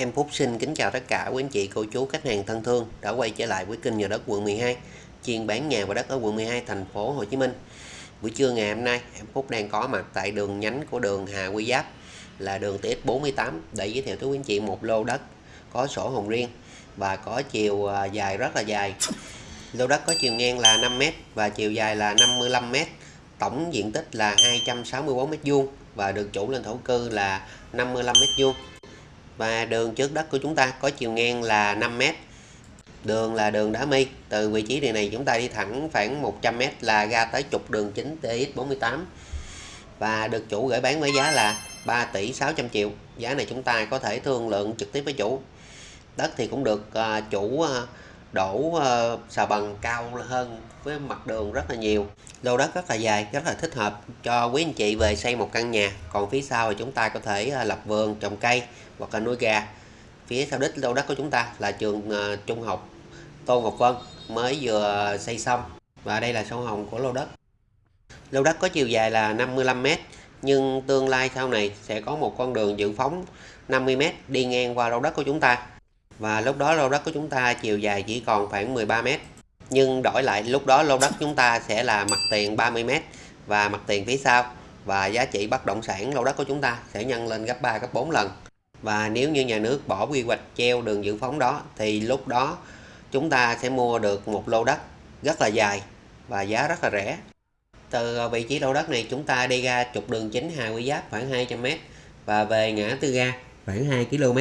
Em Phúc xin kính chào tất cả quý anh chị, cô chú, khách hàng thân thương đã quay trở lại với kênh nhà đất quận 12, chuyên bán nhà và đất ở quận 12 thành phố Hồ Chí Minh. Buổi trưa ngày hôm nay, em Phúc đang có mặt tại đường nhánh của đường Hà Quy Giáp là đường TX48 để giới thiệu tới quý anh chị một lô đất có sổ hồng riêng và có chiều à, dài rất là dài. Lô đất có chiều ngang là 5m và chiều dài là 55m, tổng diện tích là 264m2 và được chủ lên thổ cư là 55m2 và đường trước đất của chúng ta có chiều ngang là 5m đường là đường đá mi từ vị trí đường này, chúng ta đi thẳng khoảng 100m là ra tới trục đường chính TX48 và được chủ gửi bán với giá là 3 tỷ 600 triệu. Giá này chúng ta có thể thương lượng trực tiếp với chủ. Đất thì cũng được à, chủ à, đổ ờ, uh, xà bằng cao hơn với mặt đường rất là nhiều. Lô đất rất là dài rất là thích hợp cho quý anh chị về xây một căn nhà. Còn phía sau thì chúng ta có thể uh, lập vườn trồng cây hoặc là nuôi gà. Phía sau đích lô đất của chúng ta là trường uh, trung học Tô Ngọc Vân mới vừa xây xong. Và đây là sổ hồng của lô đất. Lô đất có chiều dài là 55m nhưng tương lai sau này sẽ có một con đường dự phóng 50m đi ngang qua lô đất của chúng ta và lúc đó lô đất của chúng ta chiều dài chỉ còn khoảng 13m nhưng đổi lại, lúc đó lô đất chúng ta sẽ là mặt tiền 30m và mặt tiền phía sau. Và giá trị bất động sản lô đất của chúng ta sẽ nhân lên gấp 3 gấp 4 lần. Và nếu như nhà nước bỏ quy hoạch treo đường dự phóng đó, thì lúc đó chúng ta sẽ mua được một lô đất rất là dài và giá rất là rẻ. Từ vị trí lô đất này, chúng ta đi ra trục đường chính Hà Quy Giáp khoảng 200m và về ngã tư ga khoảng 2 km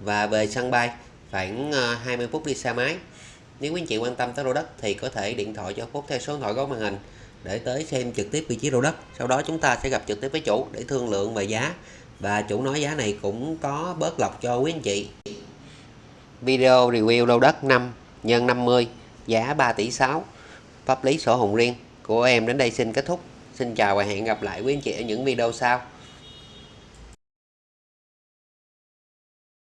và về sân bay khoảng ờ, 20 phút đi xe máy. Nếu quý anh chị quan tâm tới lô đất thì có thể điện thoại cho Phúc theo số điện thoại góc màn hình để tới xem trực tiếp vị trí lô đất. Sau đó chúng ta sẽ gặp trực tiếp với chủ để thương lượng về giá. Và chủ nói giá này cũng có bớt lọc cho quý anh chị. Video review lô đất 5 nhân 50 giá 3 tỷ 6 pháp lý sổ hồng riêng của em đến đây xin kết thúc. Xin chào và hẹn gặp lại quý anh chị ở những video sau.